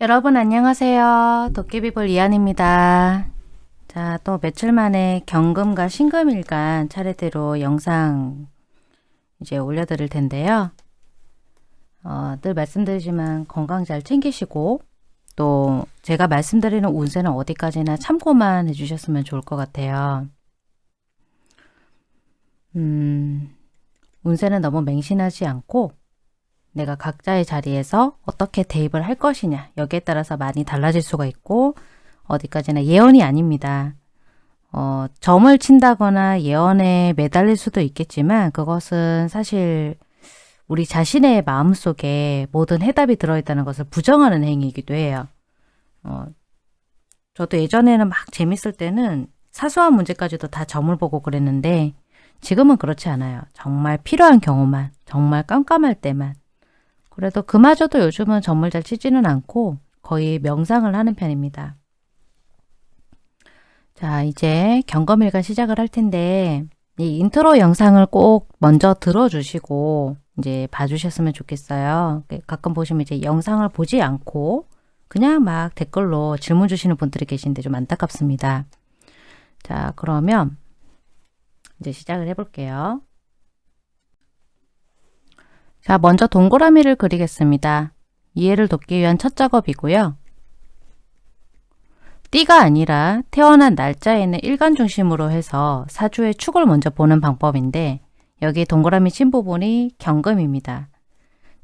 여러분 안녕하세요. 도깨비볼 이한입니다. 자, 또 며칠 만에 경금과 신금일간 차례대로 영상 이제 올려드릴 텐데요. 어, 늘 말씀드리지만 건강 잘 챙기시고 또 제가 말씀드리는 운세는 어디까지나 참고만 해주셨으면 좋을 것 같아요. 음, 운세는 너무 맹신하지 않고 내가 각자의 자리에서 어떻게 대입을 할 것이냐 여기에 따라서 많이 달라질 수가 있고 어디까지나 예언이 아닙니다. 어, 점을 친다거나 예언에 매달릴 수도 있겠지만 그것은 사실 우리 자신의 마음속에 모든 해답이 들어있다는 것을 부정하는 행위이기도 해요. 어, 저도 예전에는 막 재밌을 때는 사소한 문제까지도 다 점을 보고 그랬는데 지금은 그렇지 않아요. 정말 필요한 경우만, 정말 깜깜할 때만 그래도 그마저도 요즘은 점을 잘 치지는 않고 거의 명상을 하는 편입니다. 자, 이제 경금일간 시작을 할 텐데 이 인트로 영상을 꼭 먼저 들어주시고 이제 봐주셨으면 좋겠어요. 가끔 보시면 이제 영상을 보지 않고 그냥 막 댓글로 질문 주시는 분들이 계신데 좀 안타깝습니다. 자, 그러면 이제 시작을 해볼게요. 자, 먼저 동그라미를 그리겠습니다. 이해를 돕기 위한 첫 작업이고요. 띠가 아니라 태어난 날짜에는 일간 중심으로 해서 사주의 축을 먼저 보는 방법인데 여기 동그라미 친 부분이 경금입니다.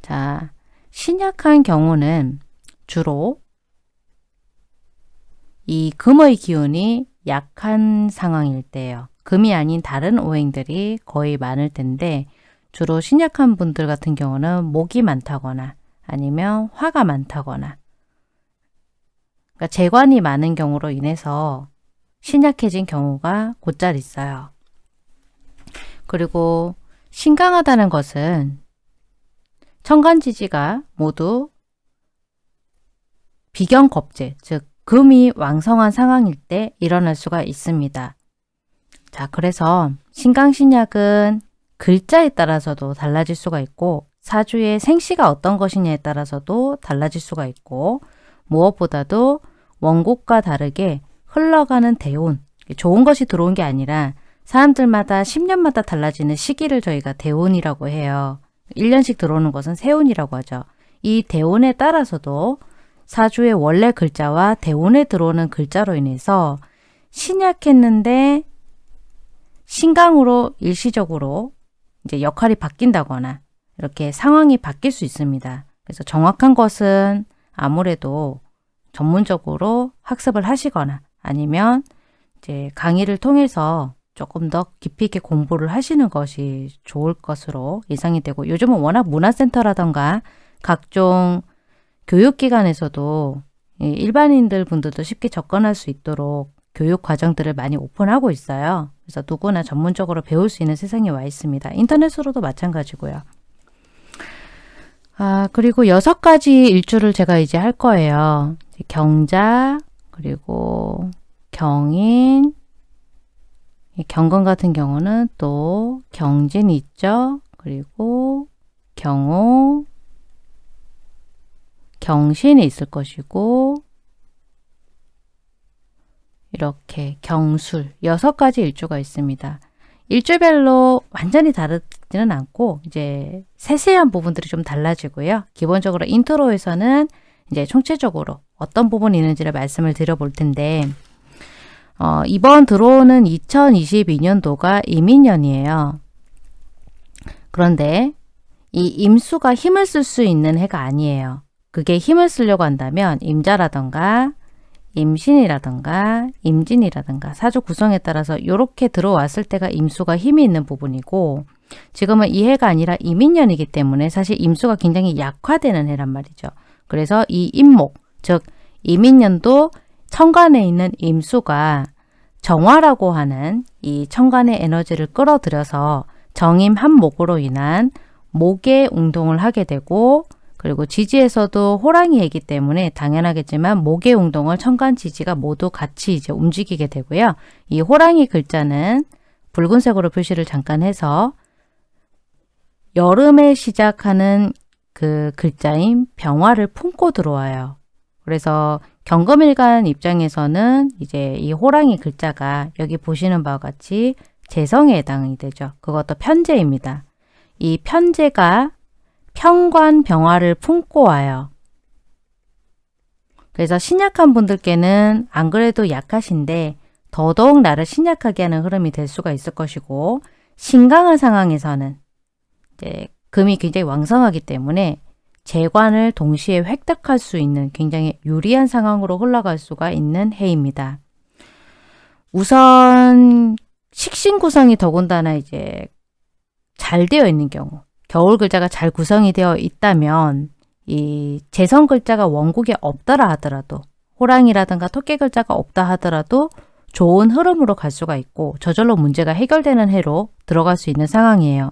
자, 신약한 경우는 주로 이 금의 기운이 약한 상황일 때예요. 금이 아닌 다른 오행들이 거의 많을 텐데 주로 신약한 분들 같은 경우는 목이 많다거나 아니면 화가 많다거나 그러니까 재관이 많은 경우로 인해서 신약해진 경우가 곧잘 있어요. 그리고 신강하다는 것은 천간지지가 모두 비경겁제, 즉 금이 왕성한 상황일 때 일어날 수가 있습니다. 자, 그래서 신강신약은 글자에 따라서도 달라질 수가 있고 사주의 생시가 어떤 것이냐에 따라서도 달라질 수가 있고 무엇보다도 원곡과 다르게 흘러가는 대운, 좋은 것이 들어온 게 아니라 사람들마다 10년마다 달라지는 시기를 저희가 대운이라고 해요. 1년씩 들어오는 것은 세운이라고 하죠. 이 대운에 따라서도 사주의 원래 글자와 대운에 들어오는 글자로 인해서 신약했는데 신강으로 일시적으로 이제 역할이 바뀐다거나 이렇게 상황이 바뀔 수 있습니다. 그래서 정확한 것은 아무래도 전문적으로 학습을 하시거나 아니면 이제 강의를 통해서 조금 더 깊이 있게 공부를 하시는 것이 좋을 것으로 예상이 되고 요즘은 워낙 문화센터라던가 각종 교육기관에서도 일반인들 분들도 쉽게 접근할 수 있도록 교육 과정들을 많이 오픈하고 있어요. 그래서 누구나 전문적으로 배울 수 있는 세상에 와 있습니다. 인터넷으로도 마찬가지고요. 아, 그리고 여섯 가지 일주를 제가 이제 할 거예요. 경자, 그리고 경인, 경건 같은 경우는 또 경진이 있죠. 그리고 경호, 경신이 있을 것이고 이렇게 경술 여섯 가지 일주가 있습니다. 일주별로 완전히 다르지는 않고 이제 세세한 부분들이 좀 달라지고요. 기본적으로 인트로에서는 이제 총체적으로 어떤 부분이 있는지를 말씀을 드려볼 텐데 어, 이번 들어오는 2022년도가 이민년이에요. 그런데 이 임수가 힘을 쓸 수 있는 해가 아니에요. 그게 힘을 쓰려고 한다면 임자라던가 임신이라든가 임진이라든가 사주 구성에 따라서 이렇게 들어왔을 때가 임수가 힘이 있는 부분이고 지금은 이 해가 아니라 이민년이기 때문에 사실 임수가 굉장히 약화되는 해란 말이죠. 그래서 이 임목, 즉 이민년도 천간에 있는 임수가 정화라고 하는 이 천간의 에너지를 끌어들여서 정임 한목으로 인한 목의 운동을 하게 되고 그리고 지지에서도 호랑이이기 때문에 당연하겠지만 목의 운동을 천간 지지가 모두 같이 이제 움직이게 되고요. 이 호랑이 글자는 붉은색으로 표시를 잠깐 해서 여름에 시작하는 그 글자인 병화를 품고 들어와요. 그래서 경금일간 입장에서는 이제 이 호랑이 글자가 여기 보시는 바와 같이 재성에 해당이 되죠. 그것도 편재입니다. 이 편재가 평관 병화를 품고 와요. 그래서 신약한 분들께는 안 그래도 약하신데 더더욱 나를 신약하게 하는 흐름이 될 수가 있을 것이고 신강한 상황에서는 이제 금이 굉장히 왕성하기 때문에 재관을 동시에 획득할 수 있는 굉장히 유리한 상황으로 흘러갈 수가 있는 해입니다. 우선 식신 구성이 더군다나 이제 잘 되어 있는 경우 겨울 글자가 잘 구성이 되어 있다면 이 재성 글자가 원국에 없더라 하더라도 호랑이라든가 토끼 글자가 없다 하더라도 좋은 흐름으로 갈 수가 있고 저절로 문제가 해결되는 해로 들어갈 수 있는 상황이에요.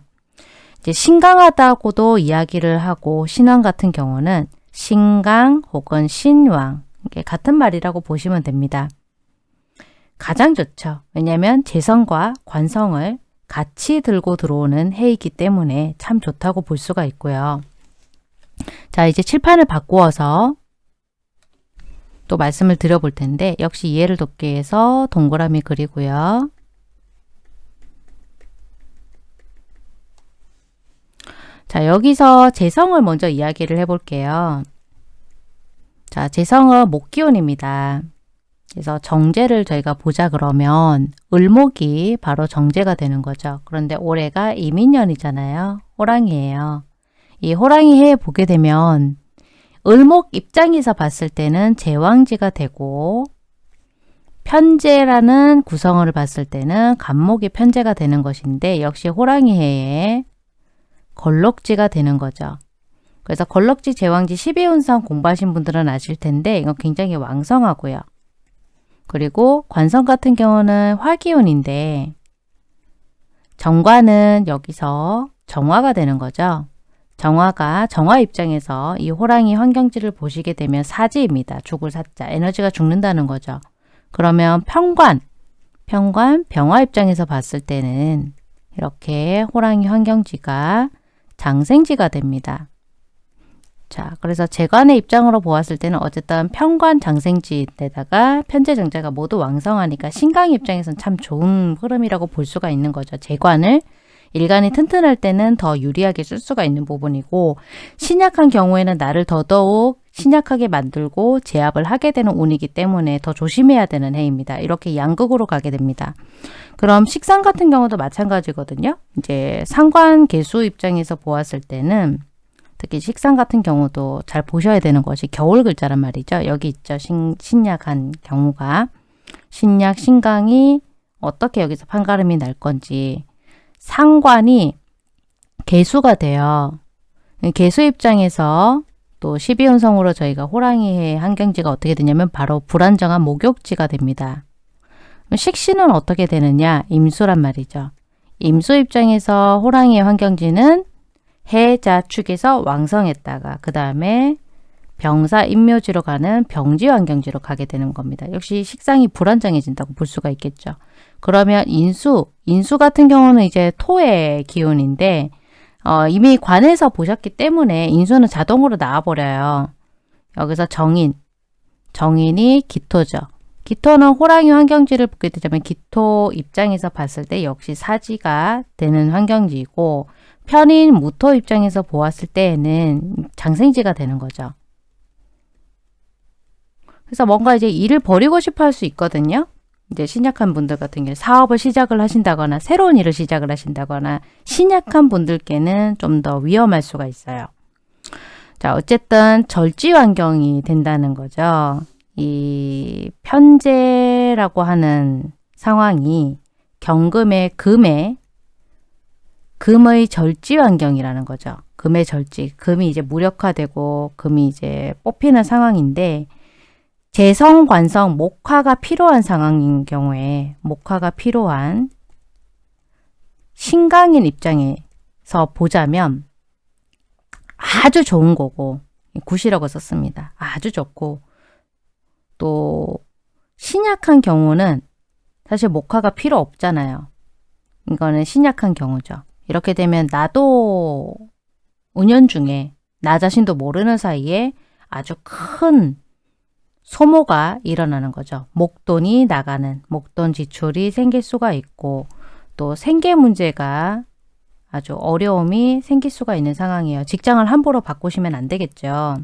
이제 신강하다고도 이야기를 하고 신왕 같은 경우는 신강 혹은 신왕 같은 말이라고 보시면 됩니다. 가장 좋죠. 왜냐하면 재성과 관성을 같이 들고 들어오는 해이기 때문에 참 좋다고 볼 수가 있고요. 자 이제 칠판을 바꾸어서 또 말씀을 드려볼 텐데 역시 이해를 돕기 위해서 동그라미 그리고요. 자 여기서 재성을 먼저 이야기를 해볼게요. 자 재성은 목기운입니다. 그래서 정제를 저희가 보자 그러면 을목이 바로 정제가 되는 거죠. 그런데 올해가 이민년이잖아요. 호랑이에요. 이 호랑이 해에 보게 되면 을목 입장에서 봤을 때는 제왕지가 되고 편제라는 구성을 봤을 때는 간목이 편제가 되는 것인데 역시 호랑이 해에 걸럭지가 되는 거죠. 그래서 걸럭지 제왕지 12운상 공부하신 분들은 아실 텐데 이건 굉장히 왕성하고요. 그리고 관성 같은 경우는 화기운인데 정관은 여기서 정화가 되는 거죠. 정화가 정화 입장에서 이 호랑이 환경지를 보시게 되면 사지입니다. 죽을 사자. 에너지가 죽는다는 거죠. 그러면 평관, 평관, 병화 입장에서 봤을 때는 이렇게 호랑이 환경지가 장생지가 됩니다. 자, 그래서 재관의 입장으로 보았을 때는 어쨌든 평관 장생지에다가 편제 정제가 모두 왕성하니까 신강 입장에서는 참 좋은 흐름이라고 볼 수가 있는 거죠. 재관을 일간이 튼튼할 때는 더 유리하게 쓸 수가 있는 부분이고 신약한 경우에는 나를 더더욱 신약하게 만들고 제압을 하게 되는 운이기 때문에 더 조심해야 되는 해입니다. 이렇게 양극으로 가게 됩니다. 그럼 식상 같은 경우도 마찬가지거든요. 이제 상관 개수 입장에서 보았을 때는 특히 식상 같은 경우도 잘 보셔야 되는 것이 겨울 글자란 말이죠. 여기 있죠. 신, 신약한 경우가 신약, 신강이 어떻게 여기서 판가름이 날 건지 상관이 개수가 돼요. 개수 입장에서 또 12운성으로 저희가 호랑이의 환경지가 어떻게 되냐면 바로 불안정한 목욕지가 됩니다. 식신은 어떻게 되느냐? 임수란 말이죠. 임수 입장에서 호랑이의 환경지는 해자 축에서 왕성했다가 그 다음에 병사 임묘지로 가는 병지 환경지로 가게 되는 겁니다. 역시 식상이 불안정해진다고 볼 수가 있겠죠. 그러면 인수, 인수 같은 경우는 이제 토의 기운인데 어, 이미 관에서 보셨기 때문에 인수는 자동으로 나와버려요. 여기서 정인, 정인이 기토죠. 기토는 호랑이 환경지를 보게 되자면 기토 입장에서 봤을 때 역시 사지가 되는 환경지이고 편인 무토 입장에서 보았을 때에는 장생지가 되는 거죠. 그래서 뭔가 이제 일을 버리고 싶어 할 수 있거든요. 이제 신약한 분들 같은 경우 사업을 시작을 하신다거나 새로운 일을 시작을 하신다거나 신약한 분들께는 좀 더 위험할 수가 있어요. 자 어쨌든 절지 환경이 된다는 거죠. 이 편제라고 하는 상황이 경금의 금의 금의 절지 환경이라는 거죠. 금의 절지. 금이 이제 무력화되고 금이 이제 뽑히는 상황인데 재성, 관성, 목화가 필요한 상황인 경우에 목화가 필요한 신강인 입장에서 보자면 아주 좋은 거고 굿이라고 썼습니다. 아주 좋고 또 신약한 경우는 사실 목화가 필요 없잖아요. 이거는 신약한 경우죠. 이렇게 되면 나도 운연 중에 나 자신도 모르는 사이에 아주 큰 소모가 일어나는 거죠. 목돈이 나가는, 목돈 지출이 생길 수가 있고 또 생계 문제가 아주 어려움이 생길 수가 있는 상황이에요. 직장을 함부로 바꾸시면 안 되겠죠.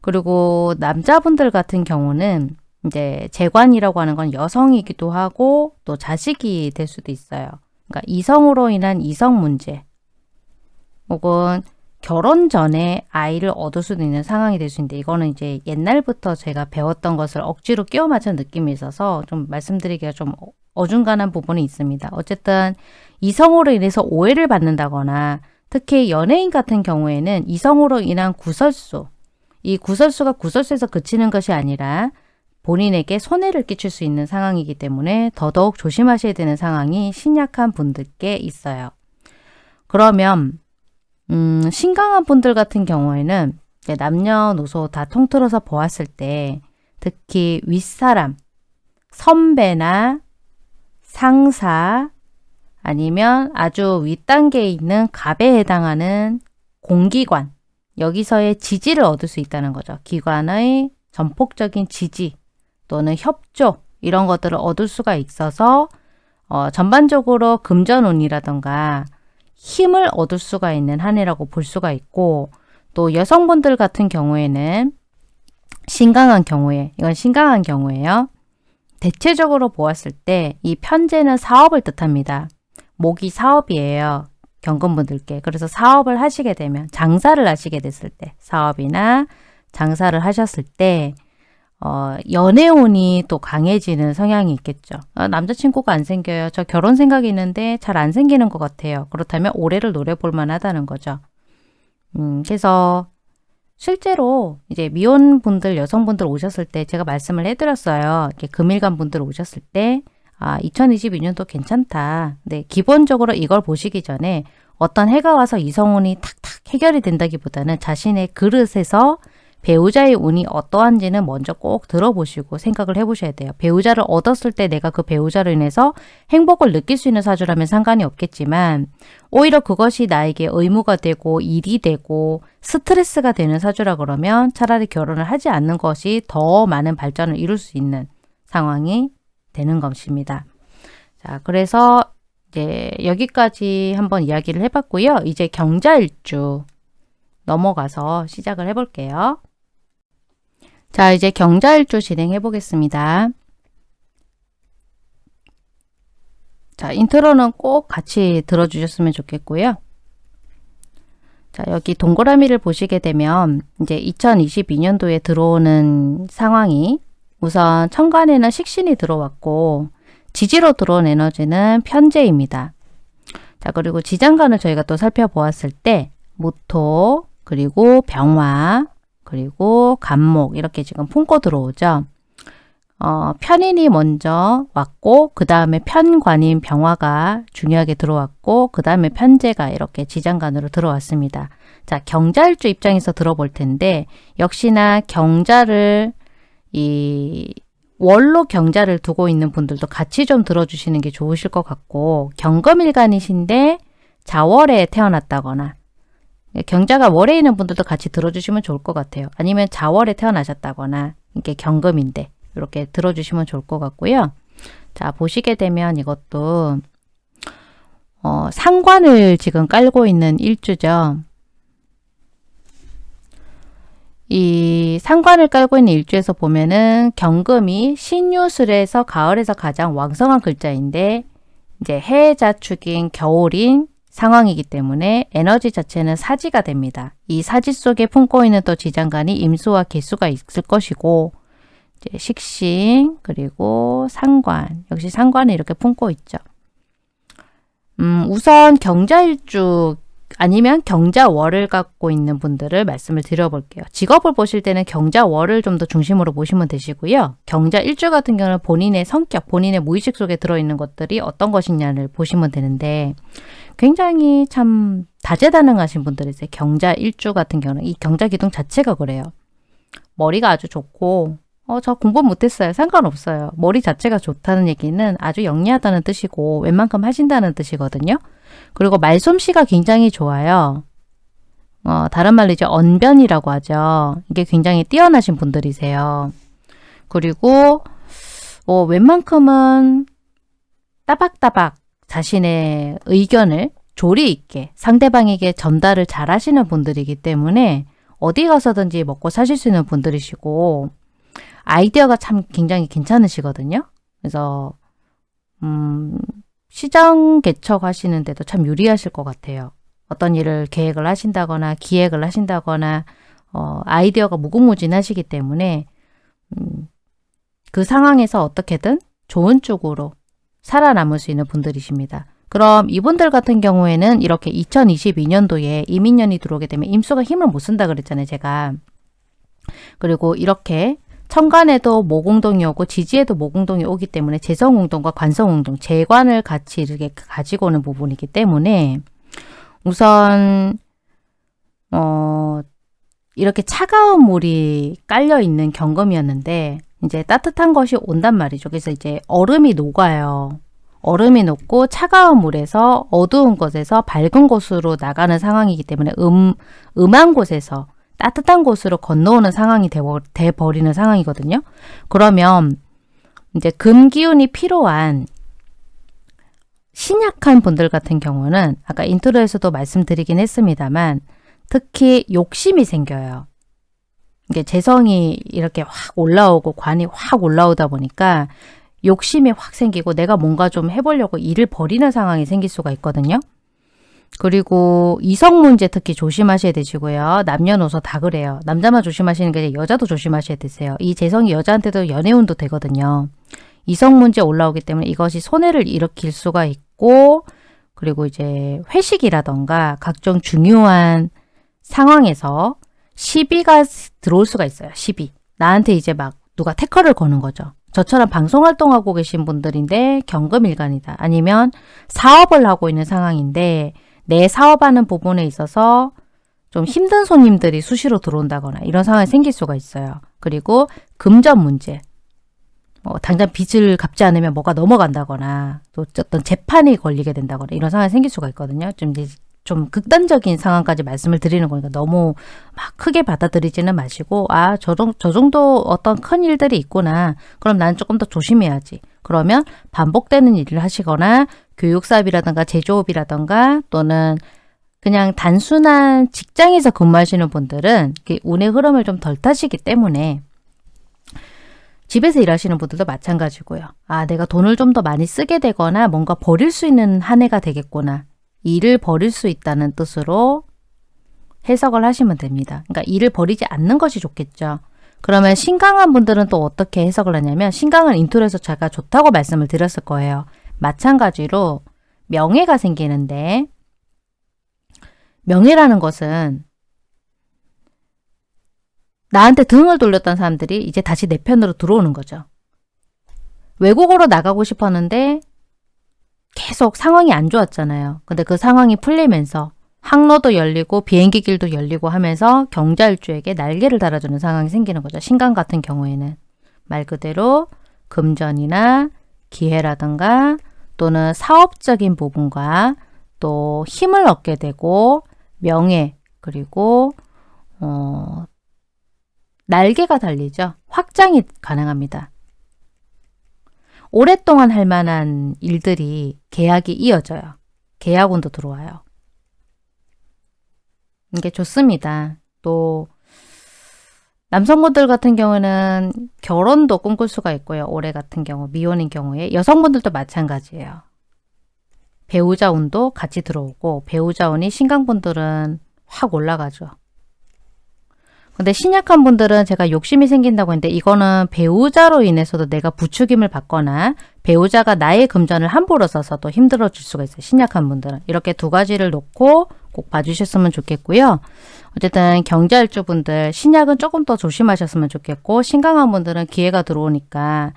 그리고 남자분들 같은 경우는 이제 재관이라고 하는 건 여성이기도 하고 또 자식이 될 수도 있어요. 그러니까 이성으로 인한 이성 문제 혹은 결혼 전에 아이를 얻을 수도 있는 상황이 될 수 있는데 이거는 이제 옛날부터 제가 배웠던 것을 억지로 끼워 맞춘 느낌이 있어서 좀 말씀드리기가 좀 어중간한 부분이 있습니다. 어쨌든 이성으로 인해서 오해를 받는다거나 특히 연예인 같은 경우에는 이성으로 인한 구설수 이 구설수가 구설수에서 그치는 것이 아니라 본인에게 손해를 끼칠 수 있는 상황이기 때문에 더더욱 조심하셔야 되는 상황이 신약한 분들께 있어요. 그러면 음, 신강한 분들 같은 경우에는 남녀노소 다 통틀어서 보았을 때 특히 윗사람, 선배나 상사 아니면 아주 윗단계에 있는 갑에 해당하는 공기관 여기서의 지지를 얻을 수 있다는 거죠. 기관의 전폭적인 지지 또는 협조 이런 것들을 얻을 수가 있어서 어, 전반적으로 금전운이라던가 힘을 얻을 수가 있는 한 해라고 볼 수가 있고 또 여성분들 같은 경우에는 신강한 경우에 이건 신강한 경우에요. 대체적으로 보았을 때 이 편제는 사업을 뜻합니다. 목이 사업이에요. 경금분들께. 그래서 사업을 하시게 되면 장사를 하시게 됐을 때 사업이나 장사를 하셨을 때 어, 연애운이 또 강해지는 성향이 있겠죠. 아, 남자친구가 안 생겨요. 저 결혼 생각이 있는데 잘 안 생기는 것 같아요. 그렇다면 올해를 노려볼 만하다는 거죠. 음, 그래서 실제로 이제 미혼분들, 여성분들 오셨을 때 제가 말씀을 해드렸어요. 이렇게 금일간 분들 오셨을 때 아, 2022년도 괜찮다. 근데 기본적으로 이걸 보시기 전에 어떤 해가 와서 이성운이 탁탁 해결이 된다기보다는 자신의 그릇에서 배우자의 운이 어떠한지는 먼저 꼭 들어보시고 생각을 해보셔야 돼요. 배우자를 얻었을 때 내가 그 배우자로 인해서 행복을 느낄 수 있는 사주라면 상관이 없겠지만 오히려 그것이 나에게 의무가 되고 일이 되고 스트레스가 되는 사주라 그러면 차라리 결혼을 하지 않는 것이 더 많은 발전을 이룰 수 있는 상황이 되는 것입니다. 자, 그래서 이제 여기까지 한번 이야기를 해봤고요. 이제 경자일주 넘어가서 시작을 해볼게요. 자, 이제 경자일주 진행해 보겠습니다. 자, 인트로는 꼭 같이 들어주셨으면 좋겠고요. 자, 여기 동그라미를 보시게 되면 이제 2022년도에 들어오는 상황이 우선 천간에는 식신이 들어왔고 지지로 들어온 에너지는 편재입니다. 자, 그리고 지장간을 저희가 또 살펴보았을 때 모토, 그리고 병화, 그리고 간목 이렇게 지금 품고 들어오죠. 어, 편인이 먼저 왔고 그 다음에 편관인 병화가 중요하게 들어왔고 그 다음에 편제가 이렇게 지장간으로 들어왔습니다. 자 경자일주 입장에서 들어볼 텐데 역시나 경자를 이 월로 경자를 두고 있는 분들도 같이 좀 들어주시는 게 좋으실 것 같고 경금일간이신데 자월에 태어났다거나 경자가 월에 있는 분들도 같이 들어주시면 좋을 것 같아요. 아니면 자월에 태어나셨다거나 이게 경금인데 이렇게 들어주시면 좋을 것 같고요. 자 보시게 되면 이것도 어, 상관을 지금 깔고 있는 일주죠. 이 상관을 깔고 있는 일주에서 보면은 경금이 신유술에서 가을에서 가장 왕성한 글자인데 이제 해자축인 겨울인 상황이기 때문에 에너지 자체는 사지가 됩니다. 이 사지 속에 품고 있는 또 지장간이 임수와 개수가 있을 것이고 이제 식신 그리고 상관 역시 상관을 이렇게 품고 있죠. 음, 우선 경자일주 아니면 경자월을 갖고 있는 분들을 말씀을 드려볼게요. 직업을 보실 때는 경자월을 좀 더 중심으로 보시면 되시고요. 경자 일주 같은 경우는 본인의 성격, 본인의 무의식 속에 들어있는 것들이 어떤 것이냐를 보시면 되는데 굉장히 참 다재다능하신 분들이세요. 경자 일주 같은 경우는 이 경자 기둥 자체가 그래요. 머리가 아주 좋고 어, 저 공부 못했어요. 상관없어요. 머리 자체가 좋다는 얘기는 아주 영리하다는 뜻이고 웬만큼 하신다는 뜻이거든요. 그리고 말솜씨가 굉장히 좋아요. 어, 다른 말로 이제 언변이라고 하죠. 이게 굉장히 뛰어나신 분들이세요. 그리고 어, 웬만큼은 따박따박 자신의 의견을 조리 있게 상대방에게 전달을 잘 하시는 분들이기 때문에 어디 가서든지 먹고 사실 수 있는 분들이시고 아이디어가 참 굉장히 괜찮으시거든요. 그래서 음, 시장 개척하시는 데도 참 유리하실 것 같아요. 어떤 일을 계획을 하신다거나 기획을 하신다거나 어, 아이디어가 무궁무진하시기 때문에 음, 그 상황에서 어떻게든 좋은 쪽으로 살아남을 수 있는 분들이십니다. 그럼 이분들 같은 경우에는 이렇게 2022년도에 이민년이 들어오게 되면 임수가 힘을 못 쓴다 그랬잖아요. 제가. 그리고 이렇게 천간에도 모공동이 오고 지지에도 모공동이 오기 때문에 재성운동과 관성운동, 재관을 같이 이렇게 가지고 오는 부분이기 때문에 우선 어 이렇게 차가운 물이 깔려 있는 경금이었는데 이제 따뜻한 것이 온단 말이죠. 그래서 이제 얼음이 녹아요. 얼음이 녹고 차가운 물에서 어두운 곳에서 밝은 곳으로 나가는 상황이기 때문에 음, 음한 곳에서 따뜻한 곳으로 건너오는 상황이 돼 버리는 상황이거든요. 그러면 이제 금기운이 필요한 신약한 분들 같은 경우는 아까 intro에서도 말씀드리긴 했습니다만 특히 욕심이 생겨요. 이게 재성이 이렇게 확 올라오고 관이 확 올라오다 보니까 욕심이 확 생기고 내가 뭔가 좀 해보려고 일을 벌이는 상황이 생길 수가 있거든요. 그리고 이성 문제 특히 조심하셔야 되시고요. 남녀노소 다 그래요. 남자만 조심하시는 게 아니라 여자도 조심하셔야 되세요. 이 재성이 여자한테도 연애운도 되거든요. 이성 문제 올라오기 때문에 이것이 손해를 일으킬 수가 있고 그리고 이제 회식이라던가 각종 중요한 상황에서 시비가 들어올 수가 있어요. 시비. 나한테 이제 막 누가 태커를 거는 거죠. 저처럼 방송활동하고 계신 분들인데 경금일간이다. 아니면 사업을 하고 있는 상황인데 내 사업하는 부분에 있어서 좀 힘든 손님들이 수시로 들어온다거나 이런 상황이 생길 수가 있어요. 그리고 금전 문제. 뭐 당장 빚을 갚지 않으면 뭐가 넘어간다거나 또 어떤 재판이 걸리게 된다거나 이런 상황이 생길 수가 있거든요. 좀, 좀 극단적인 상황까지 말씀을 드리는 거니까 너무 막 크게 받아들이지는 마시고 아, 저, 저 정도 어떤 큰 일들이 있구나. 그럼 난 조금 더 조심해야지. 그러면 반복되는 일을 하시거나 교육사업이라든가 제조업이라든가 또는 그냥 단순한 직장에서 근무하시는 분들은 운의 흐름을 좀 덜 타시기 때문에 집에서 일하시는 분들도 마찬가지고요. 아 내가 돈을 좀 더 많이 쓰게 되거나 뭔가 버릴 수 있는 한 해가 되겠구나. 일을 버릴 수 있다는 뜻으로 해석을 하시면 됩니다. 그러니까 일을 버리지 않는 것이 좋겠죠. 그러면 신강한 분들은 또 어떻게 해석을 하냐면 신강은 intro에서 제가 좋다고 말씀을 드렸을 거예요. 마찬가지로 명예가 생기는데 명예라는 것은 나한테 등을 돌렸던 사람들이 이제 다시 내 편으로 들어오는 거죠. 외국으로 나가고 싶었는데 계속 상황이 안 좋았잖아요. 근데 그 상황이 풀리면서 항로도 열리고 비행기 길도 열리고 하면서 경자일주에게 날개를 달아주는 상황이 생기는 거죠. 신강 같은 경우에는 말 그대로 금전이나 기회라든가 또는 사업적인 부분과 또 힘을 얻게 되고 명예 그리고 어, 날개가 달리죠. 확장이 가능합니다. 오랫동안 할 만한 일들이 계약이 이어져요. 계약운도 들어와요. 이게 좋습니다. 또 남성분들 같은 경우는 결혼도 꿈꿀 수가 있고요. 올해 같은 경우 미혼인 경우에 여성분들도 마찬가지예요. 배우자 운도 같이 들어오고 배우자 운이 신강분들은 확 올라가죠. 근데 신약한 분들은 제가 욕심이 생긴다고 했는데 이거는 배우자로 인해서도 내가 부추김을 받거나 배우자가 나의 금전을 함부로 써서도 힘들어 질 수가 있어요. 신약한 분들은. 이렇게 두 가지를 놓고 꼭 봐주셨으면 좋겠고요. 어쨌든 경자일주 분들 신약은 조금 더 조심하셨으면 좋겠고 신강한 분들은 기회가 들어오니까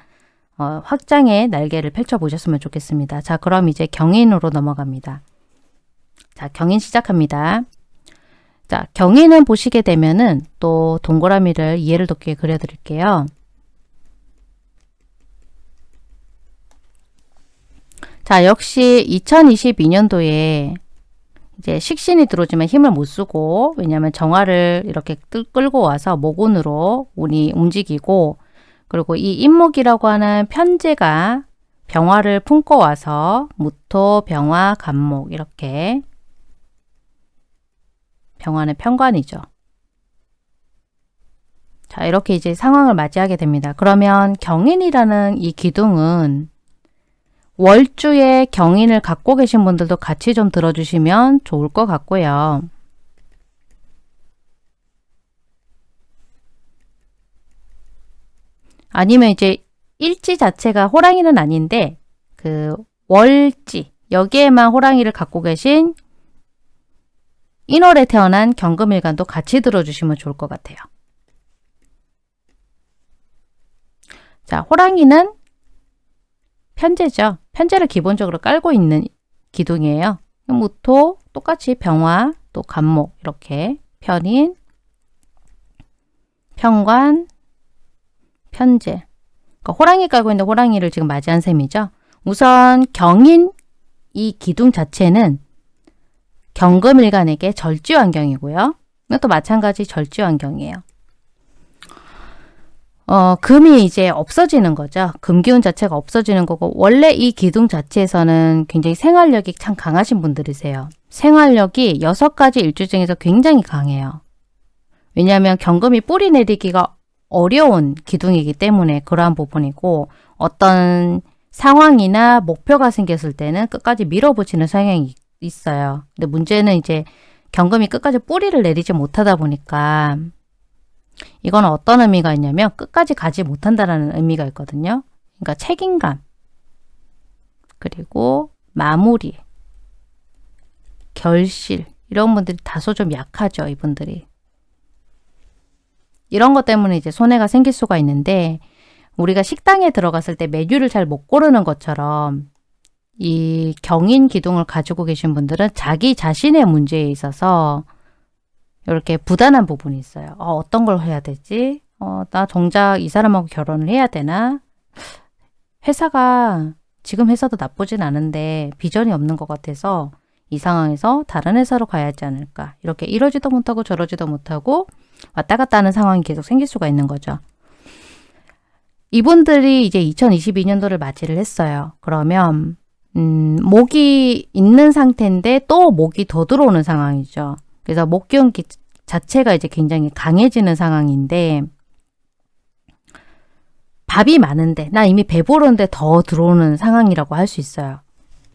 어, 확장의 날개를 펼쳐보셨으면 좋겠습니다. 자 그럼 이제 경인으로 넘어갑니다. 자 경인 시작합니다. 자, 경인은 보시게 되면은 또 동그라미를 이해를 돕게 그려드릴게요. 자, 역시 2022년도에 이제 식신이 들어오지만 힘을 못 쓰고 왜냐하면 정화를 이렇게 끌고 와서 목운으로 운이 움직이고 그리고 이 인목이라고 하는 편제가 병화를 품고 와서 무토, 병화, 간목 이렇게 병화는 편관이죠. 자 이렇게 이제 상황을 맞이하게 됩니다. 그러면 경인이라는 이 기둥은 월주에 경인을 갖고 계신 분들도 같이 좀 들어주시면 좋을 것 같고요. 아니면 이제 일지 자체가 호랑이는 아닌데 그 월지 여기에만 호랑이를 갖고 계신 인월에 태어난 경금일간도 같이 들어주시면 좋을 것 같아요. 자, 호랑이는 편제죠. 편제를 기본적으로 깔고 있는 기둥이에요. 무토, 똑같이 병화, 또 간목 이렇게 편인, 편관, 편제 그러니까 호랑이 깔고 있는 호랑이를 지금 맞이한 셈이죠. 우선 경인 이 기둥 자체는 경금일간에게 절지환경이고요. 이것도 마찬가지 절지환경이에요. 어, 금이 이제 없어지는 거죠. 금기운 자체가 없어지는 거고 원래 이 기둥 자체에서는 굉장히 생활력이 참 강하신 분들이세요. 생활력이 여섯 가지 일주 중에서 굉장히 강해요. 왜냐하면 경금이 뿌리 내리기가 어려운 기둥이기 때문에 그러한 부분이고 어떤 상황이나 목표가 생겼을 때는 끝까지 밀어붙이는 성향이 있어요. 근데 문제는 이제 경금이 끝까지 뿌리를 내리지 못하다 보니까 이건 어떤 의미가 있냐면 끝까지 가지 못한다라는 의미가 있거든요. 그러니까 책임감 그리고 마무리 결실 이런 분들이 다소 좀 약하죠. 이분들이. 이런 것 때문에 이제 손해가 생길 수가 있는데 우리가 식당에 들어갔을 때 메뉴를 잘 못 고르는 것처럼 이 경인 기둥을 가지고 계신 분들은 자기 자신의 문제에 있어서 이렇게 부단한 부분이 있어요. 어, 떤 걸 해야 되지? 어, 나 정작 이 사람하고 결혼을 해야 되나? 회사가 지금 회사도 나쁘진 않은데 비전이 없는 것 같아서 이 상황에서 다른 회사로 가야 하지 않을까. 이렇게 이러지도 못하고 저러지도 못하고 왔다 갔다 하는 상황이 계속 생길 수가 있는 거죠. 이분들이 이제 2022년도를 맞이를 했어요. 그러면 음, 목이 있는 상태인데 또 목이 더 들어오는 상황이죠. 그래서 목기운 자체가 이제 굉장히 강해지는 상황인데 밥이 많은데 나 이미 배부른데 더 들어오는 상황이라고 할 수 있어요.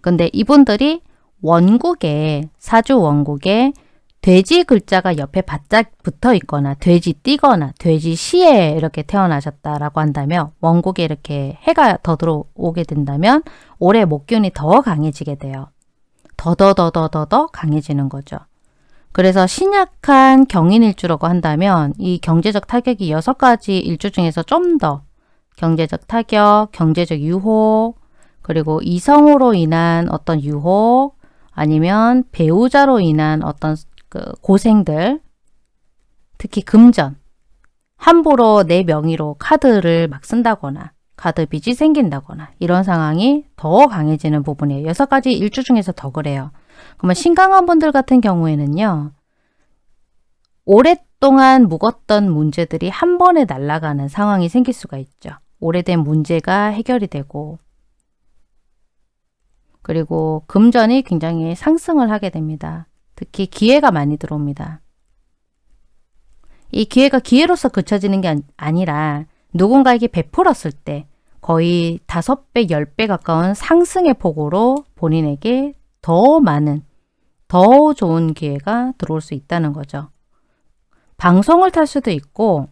근데 이분들이 원국에 사주 원국에 돼지 글자가 옆에 바짝 붙어 있거나 돼지 띠거나 돼지 시에 이렇게 태어나셨다라고 한다면 원국에 이렇게 해가 더 들어오게 된다면 올해 목균이 더 강해지게 돼요. 더더더더더더 강해지는 거죠. 그래서 신약한 경인 일주라고 한다면 이 경제적 타격이 여섯 가지 일주 중에서 좀 더 경제적 타격, 경제적 유혹, 그리고 이성으로 인한 어떤 유혹, 아니면 배우자로 인한 어떤 그 고생들 특히 금전 함부로 내 명의로 카드를 막 쓴다거나 카드 빚이 생긴다거나 이런 상황이 더 강해지는 부분이에요. 여섯 가지 일주 중에서 더 그래요. 그러면 신강한 분들 같은 경우에는요. 오랫동안 묵었던 문제들이 한 번에 날아가는 상황이 생길 수가 있죠. 오래된 문제가 해결이 되고 그리고 금전이 굉장히 상승을 하게 됩니다. 특히 기회가 많이 들어옵니다. 이 기회가 기회로서 그쳐지는 게 아니라 누군가에게 베풀었을 때 거의 5배, 10배 가까운 상승의 폭으로 본인에게 더 많은, 더 좋은 기회가 들어올 수 있다는 거죠. 방송을 탈 수도 있고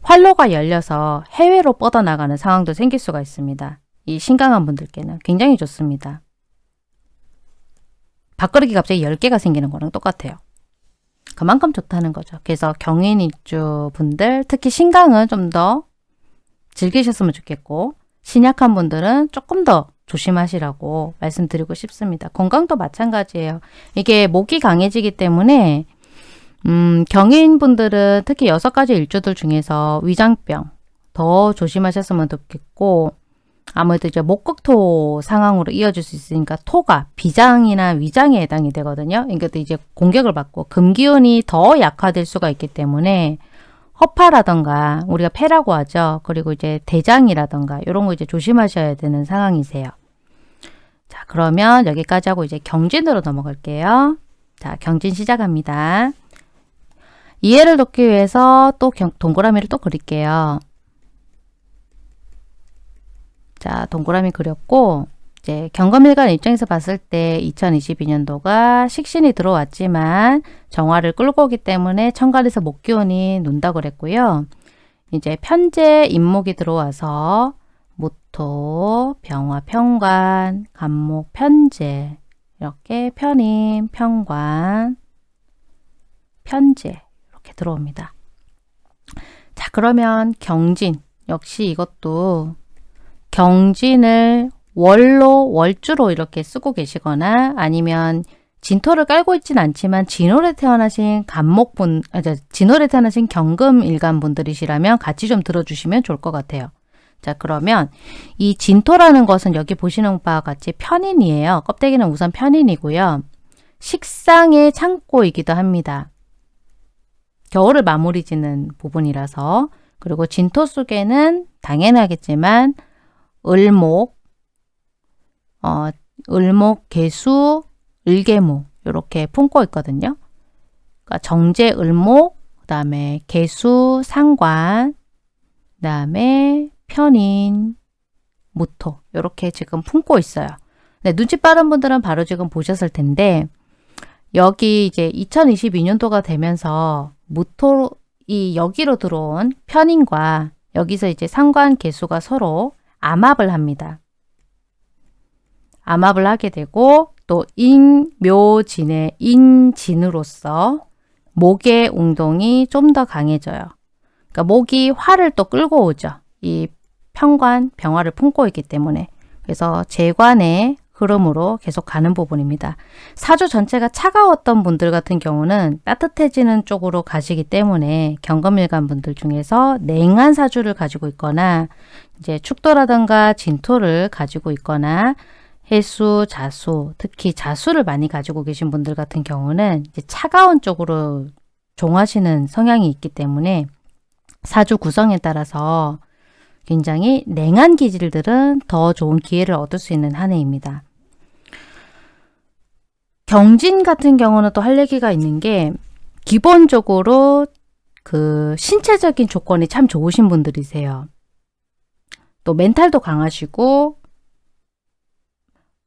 활로가 열려서 해외로 뻗어나가는 상황도 생길 수가 있습니다. 이 신강한 분들께는 굉장히 좋습니다. 밥그릇이 갑자기 10개가 생기는 거랑 똑같아요. 그만큼 좋다는 거죠. 그래서 경인일주 분들 특히 신강은 좀 더 즐기셨으면 좋겠고 신약한 분들은 조금 더 조심하시라고 말씀드리고 싶습니다. 건강도 마찬가지예요. 이게 목이 강해지기 때문에 음, 경인분들은 특히 여섯 가지 일주들 중에서 위장병 더 조심하셨으면 좋겠고 아무래도 이제 목극토 상황으로 이어질 수 있으니까 토가 비장이나 위장에 해당이 되거든요. 그러니까 이제 공격을 받고 금기운이 더 약화될 수가 있기 때문에 허파라던가 우리가 폐라고 하죠. 그리고 이제 대장이라던가 이런 거 이제 조심하셔야 되는 상황이세요. 자, 그러면 여기까지 하고 이제 경진으로 넘어갈게요. 자, 경진 시작합니다. 이해를 돕기 위해서 또 경, 동그라미를 또 그릴게요. 자, 동그라미 그렸고 이제 경검일관 입장에서 봤을 때 2022년도가 식신이 들어왔지만 정화를 끌고 오기 때문에 천간에서 목기운이 논다 그랬고요. 이제 편제 임목이 들어와서 무토, 병화, 평관, 간목, 편제 이렇게 편임, 평관, 편제 이렇게 들어옵니다. 자 그러면 경진 역시 이것도 경진을 월로 월주로 이렇게 쓰고 계시거나 아니면 진토를 깔고 있진 않지만 진월에 태어나신 간목분, 아, 진월에 태어나신 경금 일간 분들이시라면 같이 좀 들어주시면 좋을 것 같아요. 자 그러면 이 진토라는 것은 여기 보시는 바와 같이 편인이에요. 껍데기는 우선 편인이고요. 식상의 창고이기도 합니다. 겨울을 마무리 짓는 부분이라서 그리고 진토 속에는 당연하겠지만 을목, 어, 을목, 개수, 을개목 이렇게 품고 있거든요. 그러니까 정제, 을목, 그 다음에 개수, 상관, 그 다음에 편인, 무토 이렇게 지금 품고 있어요. 네, 눈치 빠른 분들은 바로 지금 보셨을 텐데 여기 이제 2022년도가 되면서 무토 이 여기로 들어온 편인과 여기서 이제 상관 개수가 서로 암합을 합니다. 암합을 하게 되고 또 인묘진의 인진으로서 목의 운동이 좀 더 강해져요. 그러니까 목이 화를 또 끌고 오죠. 이 평관, 병화를 품고 있기 때문에 그래서 재관의 흐름으로 계속 가는 부분입니다. 사주 전체가 차가웠던 분들 같은 경우는 따뜻해지는 쪽으로 가시기 때문에 경금일간 분들 중에서 냉한 사주를 가지고 있거나 이제 축도라든가 진토를 가지고 있거나 해수, 자수, 특히 자수를 많이 가지고 계신 분들 같은 경우는 차가운 쪽으로 종하시는 성향이 있기 때문에 사주 구성에 따라서 굉장히 냉한 기질들은 더 좋은 기회를 얻을 수 있는 한 해입니다. 경진 같은 경우는 또 할 얘기가 있는 게 기본적으로 그 신체적인 조건이 참 좋으신 분들이세요. 또 멘탈도 강하시고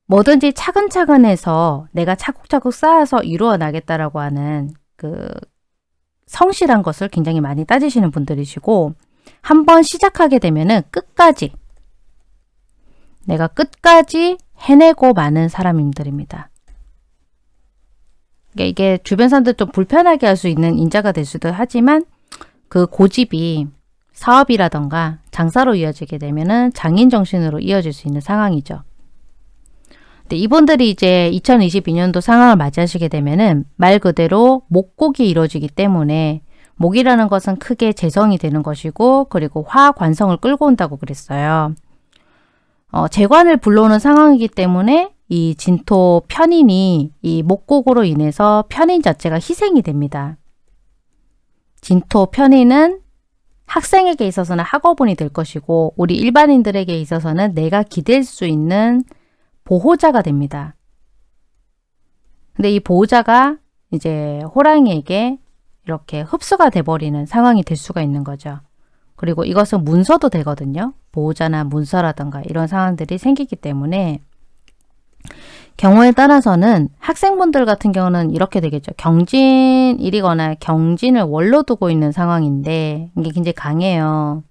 뭐든지 차근차근 해서 내가 차곡차곡 쌓아서 이루어 나겠다라고 하는 그 성실한 것을 굉장히 많이 따지시는 분들이시고 한번 시작하게 되면은 끝까지 내가 끝까지 해내고 마는 사람들입니다. 그러니까 이게 주변 사람들 좀 불편하게 할 수 있는 인자가 될 수도 하지만 그 고집이 사업이라던가 장사로 이어지게 되면 은 장인 정신으로 이어질 수 있는 상황이죠. 근데 이분들이 이제 2022년도 상황을 맞이하시게 되면은 말 그대로 목곡이 이루어지기 때문에 목이라는 것은 크게 재성이 되는 것이고 그리고 화관성을 끌고 온다고 그랬어요. 어, 재관을 불러오는 상황이기 때문에 이 진토 편인이 이 목곡으로 인해서 편인 자체가 희생이 됩니다. 진토 편인은 학생에게 있어서는 학업운이 될 것이고 우리 일반인들에게 있어서는 내가 기댈 수 있는 보호자가 됩니다. 근데 이 보호자가 이제 호랑이에게 이렇게 흡수가 돼버리는 상황이 될 수가 있는 거죠. 그리고 이것은 문서도 되거든요. 보호자나 문서라든가 이런 상황들이 생기기 때문에 경우에 따라서는 학생분들 같은 경우는 이렇게 되겠죠. 경진일이거나 경진을 원로 두고 있는 상황인데 이게 굉장히 강해요.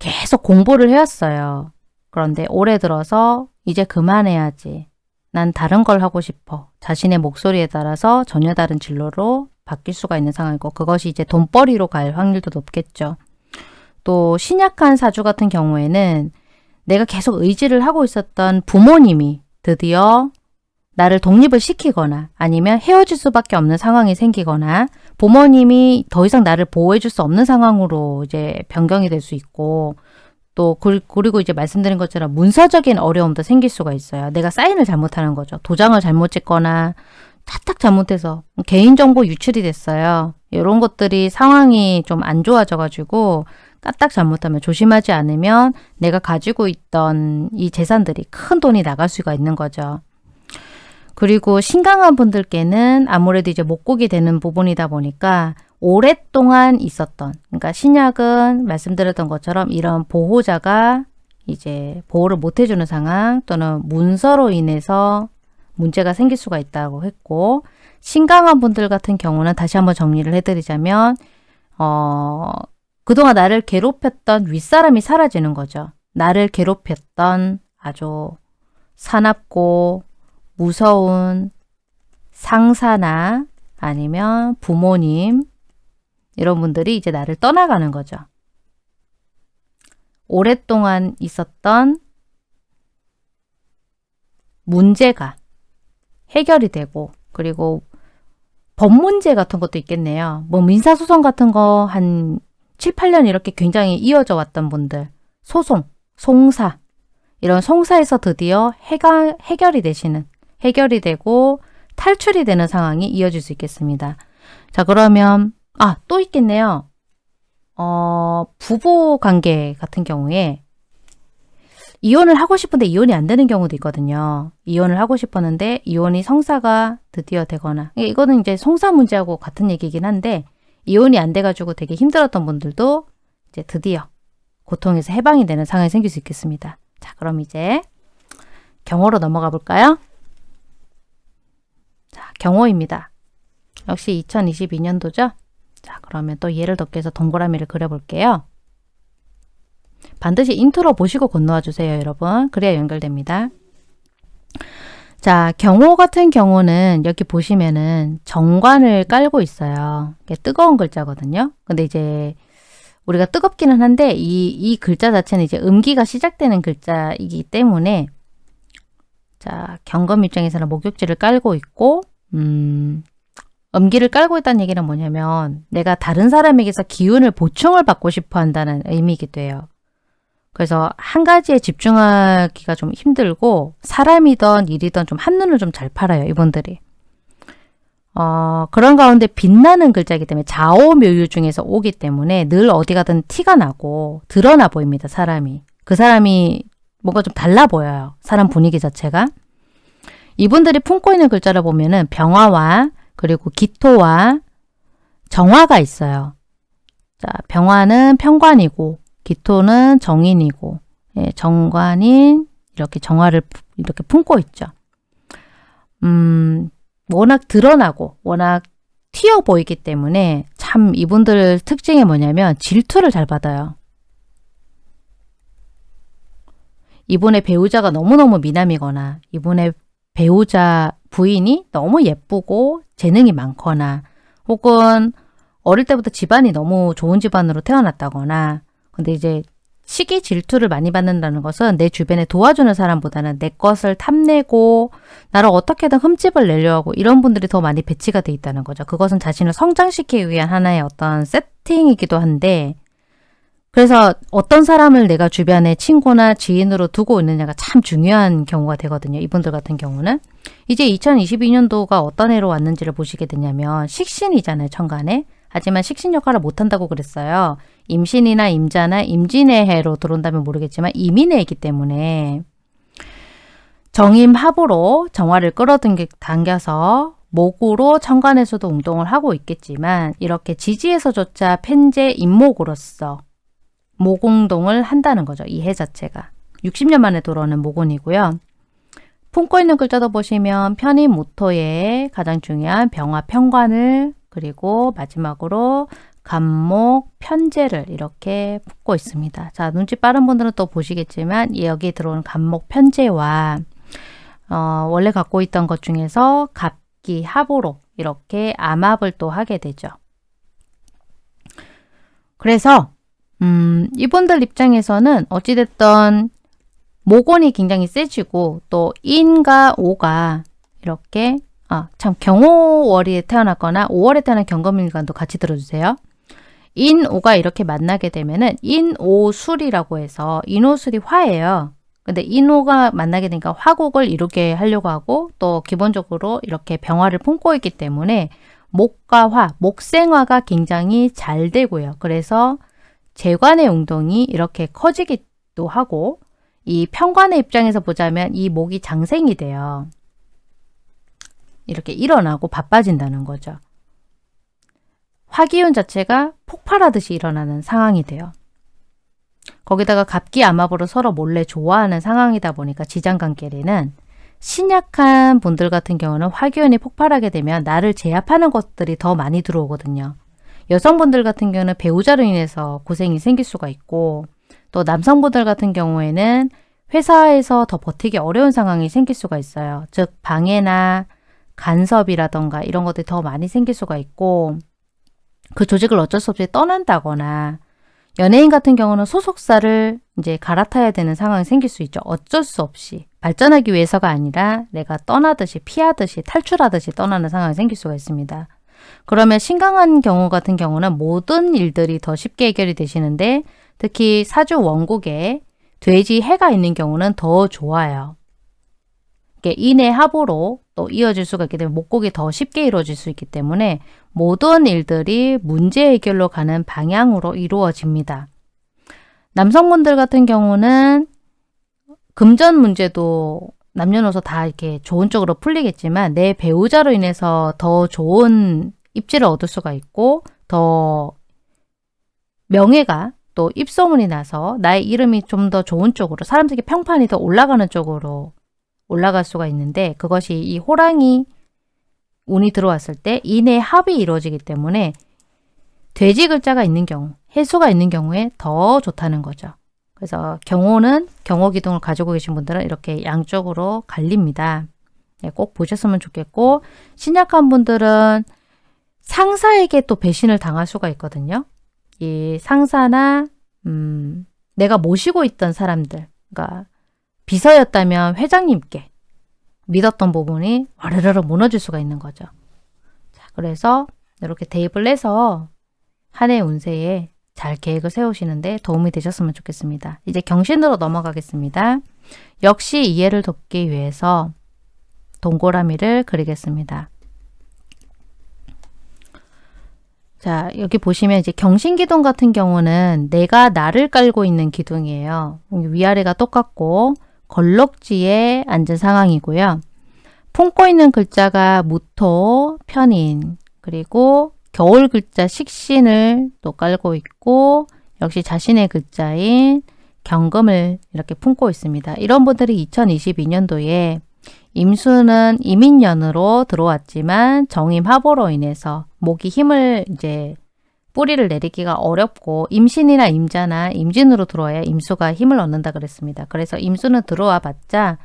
계속 공부를 해왔어요. 그런데 올해 들어서 이제 그만해야지. 난 다른 걸 하고 싶어. 자신의 목소리에 따라서 전혀 다른 진로로 바뀔 수가 있는 상황이고 그것이 이제 돈벌이로 갈 확률도 높겠죠. 또 신약한 사주 같은 경우에는 내가 계속 의지를 하고 있었던 부모님이 드디어 나를 독립을 시키거나 아니면 헤어질 수밖에 없는 상황이 생기거나 부모님이 더 이상 나를 보호해 줄 수 없는 상황으로 이제 변경이 될 수 있고 또 그리고 이제 말씀드린 것처럼 문서적인 어려움도 생길 수가 있어요. 내가 사인을 잘못하는 거죠. 도장을 잘못 찍거나 탁탁 잘못해서 개인정보 유출이 됐어요. 이런 것들이 상황이 좀 안 좋아져 가지고 까딱 잘못하면 조심하지 않으면 내가 가지고 있던 이 재산들이 큰 돈이 나갈 수가 있는 거죠. 그리고 신강한 분들께는 아무래도 이제 목곡이 되는 부분이다 보니까 오랫동안 있었던 그러니까 신약은 말씀드렸던 것처럼 이런 보호자가 이제 보호를 못 해주는 상황 또는 문서로 인해서 문제가 생길 수가 있다고 했고 신강한 분들 같은 경우는 다시 한번 정리를 해드리자면 어, 그동안 나를 괴롭혔던 윗사람이 사라지는 거죠. 나를 괴롭혔던 아주 사납고 무서운 상사나 아니면 부모님 이런 분들이 이제 나를 떠나가는 거죠. 오랫동안 있었던 문제가 해결이 되고 그리고 법 문제 같은 것도 있겠네요. 뭐 민사소송 같은 거 한 7, 8년 이렇게 굉장히 이어져 왔던 분들 소송, 송사 이런 송사에서 드디어 해가, 해결이 되시는 해결이 되고 탈출이 되는 상황이 이어질 수 있겠습니다. 자 그러면 아 또 있겠네요. 어, 부부 관계 같은 경우에 이혼을 하고 싶은데 이혼이 안 되는 경우도 있거든요. 이혼을 하고 싶었는데 이혼이 성사가 드디어 되거나 이거는 이제 성사 문제하고 같은 얘기긴 한데 이혼이 안 돼가지고 되게 힘들었던 분들도 이제 드디어 고통에서 해방이 되는 상황이 생길 수 있겠습니다. 자 그럼 이제 경호로 넘어가 볼까요? 자 경오입니다. 역시 2022년도죠? 자 그러면 또 예를 더 깨서 동그라미를 그려볼게요. 반드시 인트로 보시고 건너와 주세요, 여러분. 그래야 연결됩니다. 자, 경오 같은 경우는 여기 보시면은 정관을 깔고 있어요. 뜨거운 글자거든요. 근데 이제 우리가 뜨겁기는 한데 이, 이 글자 자체는 이제 음기가 시작되는 글자이기 때문에 자, 경검 입장에서는 목욕지를 깔고 있고 음, 음기를 깔고 있다는 얘기는 뭐냐면 내가 다른 사람에게서 기운을 보충을 받고 싶어 한다는 의미이기도 해요. 그래서 한 가지에 집중하기가 좀 힘들고 사람이든 일이든 좀 한눈을 좀 잘 팔아요. 이분들이. 어, 그런 가운데 빛나는 글자이기 때문에 좌오묘유 중에서 오기 때문에 늘 어디 가든 티가 나고 드러나 보입니다. 사람이. 그 사람이 뭔가 좀 달라 보여요. 사람 분위기 자체가. 이분들이 품고 있는 글자를 보면 은 병화와 그리고 기토와 정화가 있어요. 자, 병화는 평관이고 기토는 정인이고 예, 정관인 이렇게 정화를 이렇게 품고 있죠. 음, 워낙 드러나고 워낙 튀어 보이기 때문에 참 이분들 특징이 뭐냐면 질투를 잘 받아요. 이분의 배우자가 너무너무 미남이거나 이분의 배우자 부인이 너무 예쁘고 재능이 많거나 혹은 어릴 때부터 집안이 너무 좋은 집안으로 태어났다거나 근데 이제 시기 질투를 많이 받는다는 것은 내 주변에 도와주는 사람보다는 내 것을 탐내고 나를 어떻게든 흠집을 내려 하고 이런 분들이 더 많이 배치가 돼 있다는 거죠. 그것은 자신을 성장시키기 위한 하나의 어떤 세팅이기도 한데 그래서 어떤 사람을 내가 주변에 친구나 지인으로 두고 있느냐가 참 중요한 경우가 되거든요. 이분들 같은 경우는. 이제 2022년도가 어떤 해로 왔는지를 보시게 되냐면 식신이잖아요. 천간에. 하지만 식신 역할을 못한다고 그랬어요. 임신이나 임자나 임진의 해로 들어온다면 모르겠지만 이민해이기 때문에 정임합으로 정화를 끌어당겨서 목으로 천간에서도 운동을 하고 있겠지만 이렇게 지지에서조차 펜제 임목으로서 모공동을 한다는 거죠. 이 해 자체가. 60년 만에 돌아오는 모곤이고요. 품고 있는 글자도 보시면 편입 모토의 가장 중요한 병화 평관을 그리고 마지막으로 간목, 편제를 이렇게 품고 있습니다. 자, 눈치 빠른 분들은 또 보시겠지만 여기 들어오는 간목, 편제와 어, 원래 갖고 있던 것 중에서 갑기, 합으로 이렇게 암합을 또 하게 되죠. 그래서 음, 이분들 입장에서는 어찌됐던 모곤이 굉장히 세지고 또 인과 오가 이렇게 아, 참 경오월에 태어났거나 5월에 태어난 경금일간도 같이 들어주세요. 인 오가 이렇게 만나게 되면은 인 오 술이라고 해서 인 오 술이 화예요. 근데 인 오가 만나게 되니까 화국을 이루게 하려고 하고 또 기본적으로 이렇게 병화를 품고 있기 때문에 목과 화, 목생화가 굉장히 잘 되고요. 그래서 재관의 운동이 이렇게 커지기도 하고 이 편관의 입장에서 보자면 이 목이 장생이 돼요. 이렇게 일어나고 바빠진다는 거죠. 화기운 자체가 폭발하듯이 일어나는 상황이 돼요. 거기다가 갑기암압으로 서로 몰래 좋아하는 상황이다 보니까 지장관계리는 신약한 분들 같은 경우는 화기운이 폭발하게 되면 나를 제압하는 것들이 더 많이 들어오거든요. 여성분들 같은 경우는 배우자로 인해서 고생이 생길 수가 있고 또 남성분들 같은 경우에는 회사에서 더 버티기 어려운 상황이 생길 수가 있어요. 즉 방해나 간섭이라던가 이런 것들이 더 많이 생길 수가 있고 그 조직을 어쩔 수 없이 떠난다거나 연예인 같은 경우는 소속사를 이제 갈아타야 되는 상황이 생길 수 있죠. 어쩔 수 없이 발전하기 위해서가 아니라 내가 떠나듯이 피하듯이 탈출하듯이 떠나는 상황이 생길 수가 있습니다. 그러면 신강한 경우 같은 경우는 모든 일들이 더 쉽게 해결이 되시는데 특히 사주 원국에 돼지 해가 있는 경우는 더 좋아요. 인의 합으로 또 이어질 수가 있기 때문에 목곡이 더 쉽게 이루어질 수 있기 때문에 모든 일들이 문제 해결로 가는 방향으로 이루어집니다. 남성분들 같은 경우는 금전 문제도 남녀노소 다 이렇게 좋은 쪽으로 풀리겠지만 내 배우자로 인해서 더 좋은 입지를 얻을 수가 있고 더 명예가 또 입소문이 나서 나의 이름이 좀 더 좋은 쪽으로 사람들에게 평판이 더 올라가는 쪽으로 올라갈 수가 있는데 그것이 이 호랑이 운이 들어왔을 때 인의 합이 이루어지기 때문에 돼지 글자가 있는 경우, 해수가 있는 경우에 더 좋다는 거죠. 그래서 경호는 경호 기둥을 가지고 계신 분들은 이렇게 양쪽으로 갈립니다. 네, 꼭 보셨으면 좋겠고 신약한 분들은 상사에게 또 배신을 당할 수가 있거든요. 이 상사나 음, 내가 모시고 있던 사람들, 그러니까 비서였다면 회장님께 믿었던 부분이 와르르르 무너질 수가 있는 거죠. 자, 그래서 이렇게 대입을 해서 한 해 운세에 잘 계획을 세우시는데 도움이 되셨으면 좋겠습니다. 이제 경신으로 넘어가겠습니다. 역시 이해를 돕기 위해서 동그라미를 그리겠습니다. 자, 여기 보시면 이제 경신기둥 같은 경우는 내가 나를 깔고 있는 기둥이에요. 위아래가 똑같고 걸럭지에 앉은 상황이고요. 품고 있는 글자가 무토, 편인, 그리고 겨울 글자 식신을 또 깔고 있고 역시 자신의 글자인 경금을 이렇게 품고 있습니다. 이런 분들이 2022년도에 임수는 이민년으로 들어왔지만 정임합으로 인해서 목이 힘을 이제 뿌리를 내리기가 어렵고 임신이나 임자나 임진으로 들어와야 임수가 힘을 얻는다 그랬습니다. 그래서 임수는 들어와 봤자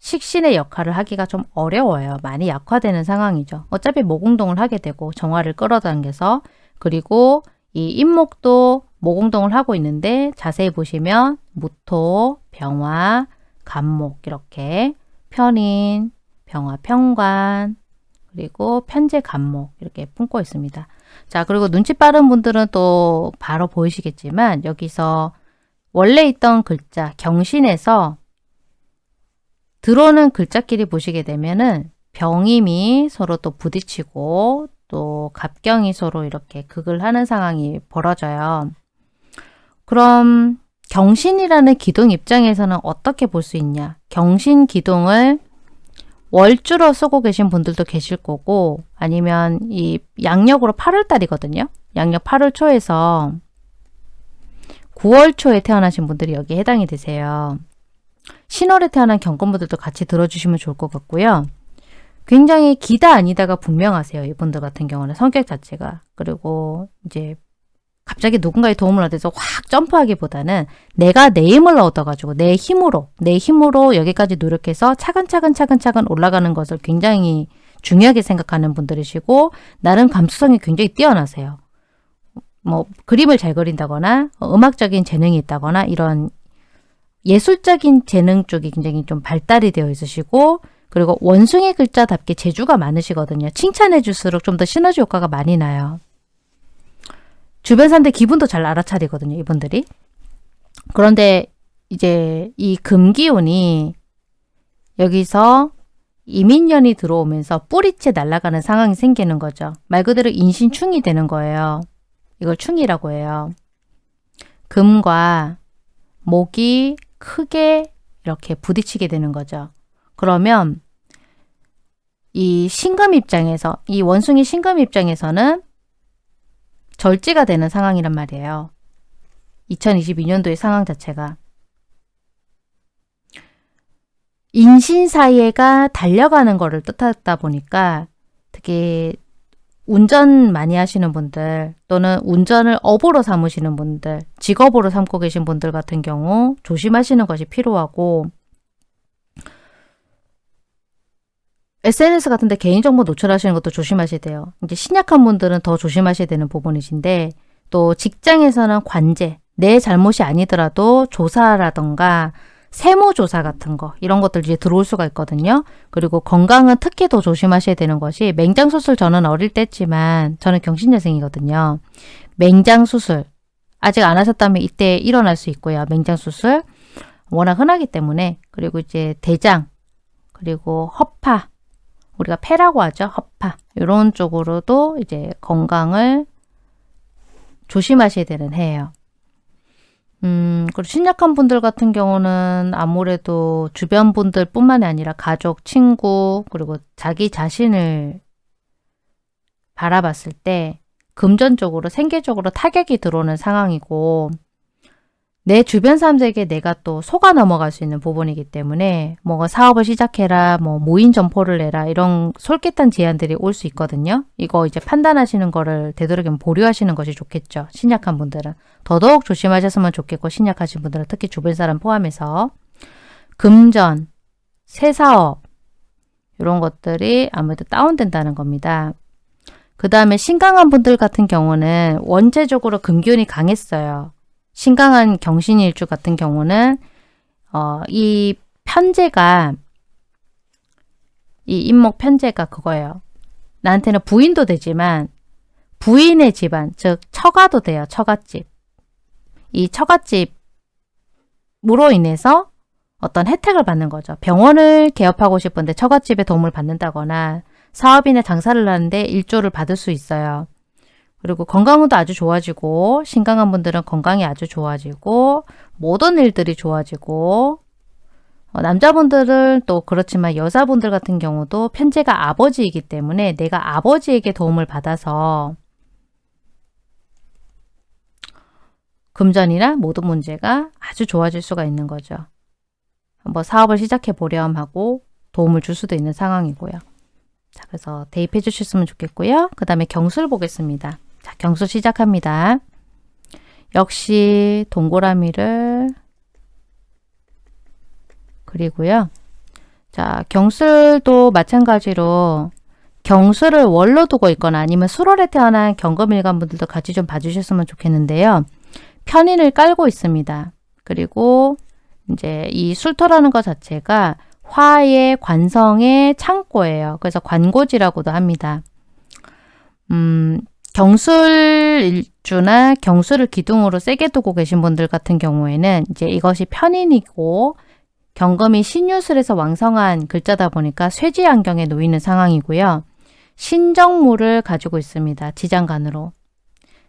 식신의 역할을 하기가 좀 어려워요. 많이 약화되는 상황이죠. 어차피 모공동을 하게 되고 정화를 끌어당겨서 그리고 이 임목도 모공동을 하고 있는데 자세히 보시면 무토, 병화, 간목 이렇게 편인, 병화, 평관 그리고 편제, 간목 이렇게 품고 있습니다. 자, 그리고 눈치 빠른 분들은 또 바로 보이시겠지만 여기서 원래 있던 글자 경신에서 들어오는 글자끼리 보시게 되면은 병임이 서로 또 부딪히고 또 갑경이 서로 이렇게 극을 하는 상황이 벌어져요. 그럼 경신이라는 기둥 입장에서는 어떻게 볼 수 있냐? 경신 기둥을 월주로 쓰고 계신 분들도 계실 거고 아니면 이 양력으로 8월 달이거든요. 양력 8월 초에서 9월 초에 태어나신 분들이 여기에 해당이 되세요. 신월에 태어난 경건분들도 같이 들어주시면 좋을 것 같고요. 굉장히 기다 아니다가 분명하세요. 이분들 같은 경우는 성격 자체가. 그리고 이제 갑자기 누군가의 도움을 얻어서 확 점프하기보다는 내가 내 힘을 얻어가지고 내 힘으로 내 힘으로 여기까지 노력해서 차근차근 차근차근 올라가는 것을 굉장히 중요하게 생각하는 분들이시고 나름 감수성이 굉장히 뛰어나세요. 뭐 그림을 잘 그린다거나 음악적인 재능이 있다거나 이런 예술적인 재능 쪽이 굉장히 좀 발달이 되어 있으시고 그리고 원숭이 글자답게 재주가 많으시거든요. 칭찬해 줄수록 좀 더 시너지 효과가 많이 나요. 주변 사람들 기분도 잘 알아차리거든요. 이분들이. 그런데 이제 이 금기운이 여기서 이민년이 들어오면서 뿌리째 날아가는 상황이 생기는 거죠. 말 그대로 인신충이 되는 거예요. 이걸 충이라고 해요. 금과 목이 크게 이렇게 부딪히게 되는 거죠. 그러면 이 신금 입장에서 이 원숭이 신금 입장에서는 절지가 되는 상황이란 말이에요. 2022년도의 상황 자체가 인신사예가 달려가는 거를 뜻하다 보니까 특히 운전 많이 하시는 분들 또는 운전을 업으로 삼으시는 분들 직업으로 삼고 계신 분들 같은 경우 조심하시는 것이 필요하고 SNS 같은데 개인정보 노출하시는 것도 조심하셔야 돼요. 이제 신약한 분들은 더 조심하셔야 되는 부분이신데 또 직장에서는 관제, 내 잘못이 아니더라도 조사라던가 세무조사 같은 거 이런 것들 이제 들어올 수가 있거든요. 그리고 건강은 특히 더 조심하셔야 되는 것이 맹장수술 저는 어릴 때 했지만 저는 경신여생이거든요. 맹장수술 아직 안 하셨다면 이때 일어날 수 있고요. 맹장수술 워낙 흔하기 때문에 그리고 이제 대장 그리고 허파 우리가 폐라고 하죠. 허파 이런 쪽으로도 이제 건강을 조심하셔야 되는 해예요. 음, 그리고 신약한 분들 같은 경우는 아무래도 주변 분들 뿐만이 아니라 가족, 친구, 그리고 자기 자신을 바라봤을 때 금전적으로, 생계적으로 타격이 들어오는 상황이고 내 주변 사람들에게 내가 또 속아 넘어갈 수 있는 부분이기 때문에 뭔가 사업을 시작해라, 뭐 모인 점포를 내라 이런 솔깃한 제안들이 올 수 있거든요. 이거 이제 판단하시는 거를 되도록이면 보류하시는 것이 좋겠죠. 신약한 분들은. 더더욱 조심하셨으면 좋겠고 신약하신 분들은 특히 주변 사람 포함해서 금전, 새사업 이런 것들이 아무래도 다운된다는 겁니다. 그 다음에 신강한 분들 같은 경우는 원체적으로 금기운이 강했어요. 신강한 경신일주 같은 경우는 어, 이 편제가 이 인목 편제가 그거예요. 나한테는 부인도 되지만 부인의 집안, 즉 처가도 돼요. 처갓집. 이 처갓집으로 인해서 어떤 혜택을 받는 거죠. 병원을 개업하고 싶은데 처갓집의 도움을 받는다거나 사업이나 장사를 하는데 일조를 받을 수 있어요. 그리고 건강도 아주 좋아지고 신강한 분들은 건강이 아주 좋아지고 모든 일들이 좋아지고 어, 남자분들은 또 그렇지만 여자분들 같은 경우도 편제가 아버지이기 때문에 내가 아버지에게 도움을 받아서 금전이나 모든 문제가 아주 좋아질 수가 있는 거죠. 뭐 사업을 시작해 보렴 하고 도움을 줄 수도 있는 상황이고요. 자, 그래서 대입해 주셨으면 좋겠고요. 그 다음에 경술 보겠습니다. 자, 경수 시작합니다. 역시 동그라미를 그리고요. 자, 경술도 마찬가지로 경술을 월로 두고 있거나 아니면 수월에 태어난 경금일간 분들도 같이 좀 봐주셨으면 좋겠는데요. 편인을 깔고 있습니다. 그리고 이제 이 술토라는 것 자체가 화의 관성의 창고예요. 그래서 관고지라고도 합니다. 음, 경술 일주나 경술을 기둥으로 세게 두고 계신 분들 같은 경우에는 이제 이것이 편인이고 경금이 신유술에서 왕성한 글자다 보니까 쇠지 안경에 놓이는 상황이고요. 신정물을 가지고 있습니다. 지장간으로.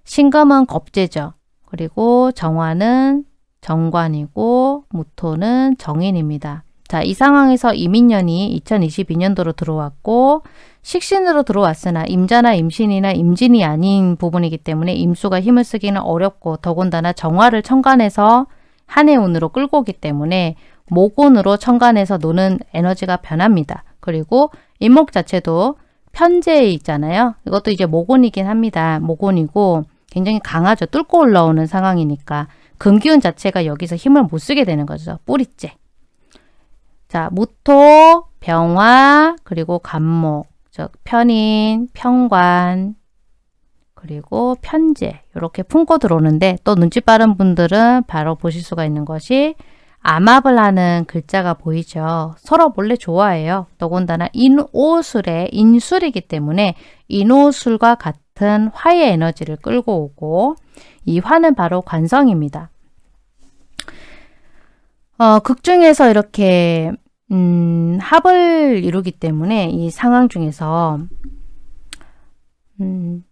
신금은 겁재죠. 그리고 정화는 정관이고 무토는 정인입니다. 자, 이 상황에서 이민년이 2022년도로 들어왔고 식신으로 들어왔으나 임자나 임신이나 임진이 아닌 부분이기 때문에 임수가 힘을 쓰기는 어렵고 더군다나 정화를 천간에서 한해 운으로 끌고 오기 때문에 목운으로 천간에서 노는 에너지가 변합니다. 그리고 임목 자체도 편제에 있잖아요. 이것도 이제 목운이긴 합니다. 목운이고 굉장히 강하죠. 뚫고 올라오는 상황이니까 금기운 자체가 여기서 힘을 못 쓰게 되는 거죠. 뿌리째. 자, 무토, 병화, 그리고 간목, 즉 편인, 편관, 그리고 편제 이렇게 품고 들어오는데 또 눈치 빠른 분들은 바로 보실 수가 있는 것이 암압을 하는 글자가 보이죠. 서로 몰래 좋아해요. 더군다나 인오술의 인술이기 때문에 인오술과 같은 화의 에너지를 끌고 오고 이 화는 바로 관성입니다. 어, 극 중에서 이렇게 음, 합을 이루기 때문에 이 상황 중에서 음,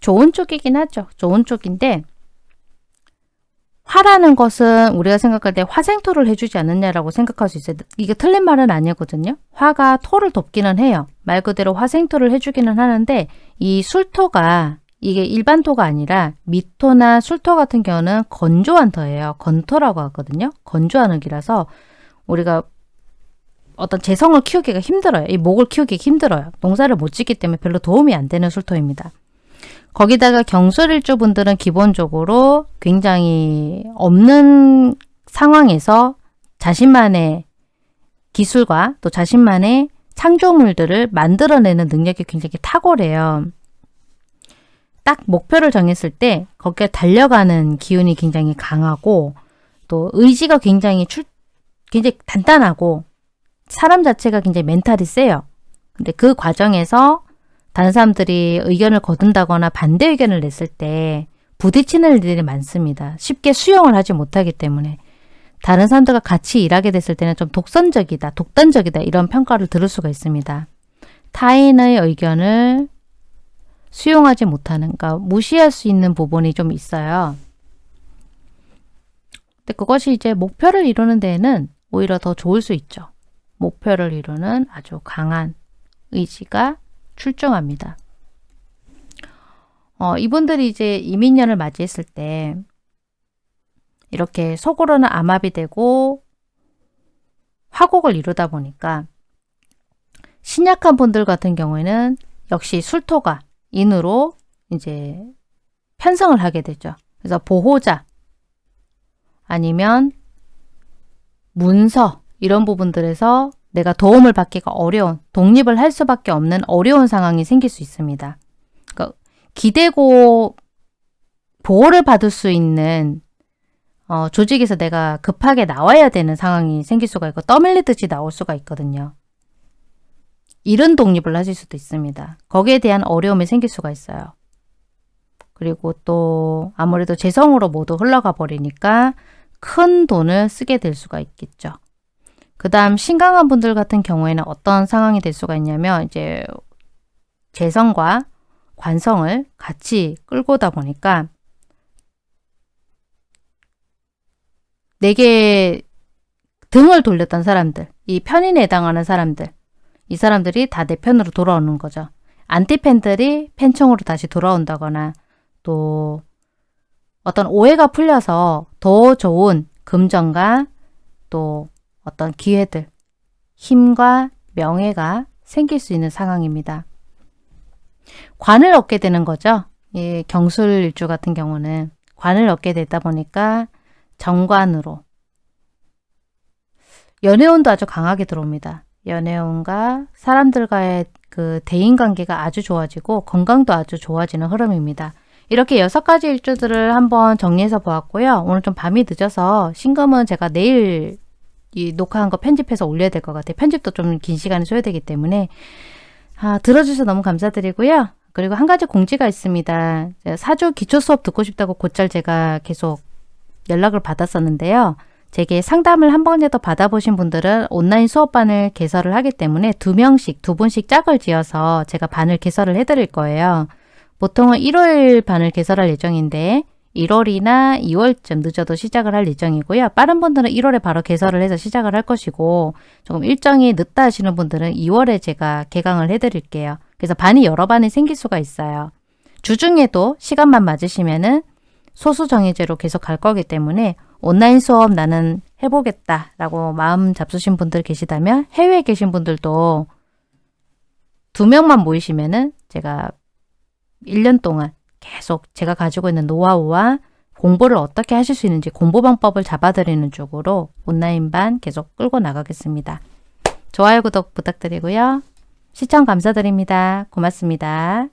좋은 쪽이긴 하죠. 좋은 쪽인데 화라는 것은 우리가 생각할 때 화생토를 해주지 않느냐라고 생각할 수 있어요. 이게 틀린 말은 아니거든요. 화가 토를 돕기는 해요. 말 그대로 화생토를 해주기는 하는데 이 술토가 이게 일반 토가 아니라 미토나 술토 같은 경우는 건조한 터예요. 건토라고 하거든요. 건조한 흙이라서 우리가 어떤 재성을 키우기가 힘들어요. 이 목을 키우기 힘들어요. 농사를 못 짓기 때문에 별로 도움이 안 되는 술토입니다. 거기다가 경술일주 분들은 기본적으로 굉장히 없는 상황에서 자신만의 기술과 또 자신만의 창조물들을 만들어내는 능력이 굉장히 탁월해요. 딱 목표를 정했을 때 거기에 달려가는 기운이 굉장히 강하고 또 의지가 굉장히 출, 굉장히 단단하고 사람 자체가 굉장히 멘탈이 세요. 근데 그 과정에서 다른 사람들이 의견을 거둔다거나 반대 의견을 냈을 때 부딪히는 일들이 많습니다. 쉽게 수용을 하지 못하기 때문에 다른 사람들과 같이 일하게 됐을 때는 좀 독선적이다, 독단적이다 이런 평가를 들을 수가 있습니다. 타인의 의견을 수용하지 못하는, 그러니까 무시할 수 있는 부분이 좀 있어요. 근데 그것이 이제 목표를 이루는 데에는 오히려 더 좋을 수 있죠. 목표를 이루는 아주 강한 의지가 출중합니다. 어, 이분들이 이제 이민년을 맞이했을 때 이렇게 속으로는 암압이 되고 화곡을 이루다 보니까 신약한 분들 같은 경우에는 역시 술토가 인으로 이제 편성을 하게 되죠. 그래서 보호자 아니면 문서 이런 부분들에서 내가 도움을 받기가 어려운, 독립을 할 수밖에 없는 어려운 상황이 생길 수 있습니다. 그러니까 기대고 보호를 받을 수 있는 어, 조직에서 내가 급하게 나와야 되는 상황이 생길 수가 있고 떠밀리듯이 나올 수가 있거든요. 이런 독립을 하실 수도 있습니다. 거기에 대한 어려움이 생길 수가 있어요. 그리고 또 아무래도 재성으로 모두 흘러가 버리니까 큰 돈을 쓰게 될 수가 있겠죠. 그 다음 신강한 분들 같은 경우에는 어떤 상황이 될 수가 있냐면 이제 재성과 관성을 같이 끌고다 보니까 내게 등을 돌렸던 사람들, 이 편인에 해당하는 사람들, 이 사람들이 다 내 편으로 돌아오는 거죠. 안티팬들이 팬청으로 다시 돌아온다거나 또 어떤 오해가 풀려서 더 좋은 금전과 또 어떤 기회들, 힘과 명예가 생길 수 있는 상황입니다. 관을 얻게 되는 거죠. 예, 경술일주 같은 경우는 관을 얻게 되다 보니까 정관으로 연애운도 아주 강하게 들어옵니다. 연애운과 사람들과의 그 대인관계가 아주 좋아지고 건강도 아주 좋아지는 흐름입니다. 이렇게 여섯 가지 일주들을 한번 정리해서 보았고요. 오늘 좀 밤이 늦어서 신금은 제가 내일 이 녹화한 거 편집해서 올려야 될 것 같아요. 편집도 좀 긴 시간이 소요되기 때문에 아, 들어주셔서 너무 감사드리고요. 그리고 한 가지 공지가 있습니다. 사주 기초 수업 듣고 싶다고 곧잘 제가 계속 연락을 받았었는데요. 제게 상담을 한 번이라도 받아보신 분들은 온라인 수업반을 개설을 하기 때문에 두 명씩, 두 분씩 짝을 지어서 제가 반을 개설을 해드릴 거예요. 보통은 1월 반을 개설할 예정인데 1월이나 2월쯤 늦어도 시작을 할 예정이고요. 빠른 분들은 1월에 바로 개설을 해서 시작을 할 것이고 조금 일정이 늦다 하시는 분들은 2월에 제가 개강을 해드릴게요. 그래서 반이 여러 반이 생길 수가 있어요. 주중에도 시간만 맞으시면 은 소수 정예제로 계속 갈 거기 때문에 온라인 수업 나는 해보겠다 라고 마음 잡수신 분들 계시다면 해외에 계신 분들도 두 명만 모이시면 은 제가 1년 동안 계속 제가 가지고 있는 노하우와 공부를 어떻게 하실 수 있는지 공부 방법을 잡아드리는 쪽으로 온라인반 계속 끌고 나가겠습니다. 좋아요, 구독 부탁드리고요. 시청 감사드립니다. 고맙습니다.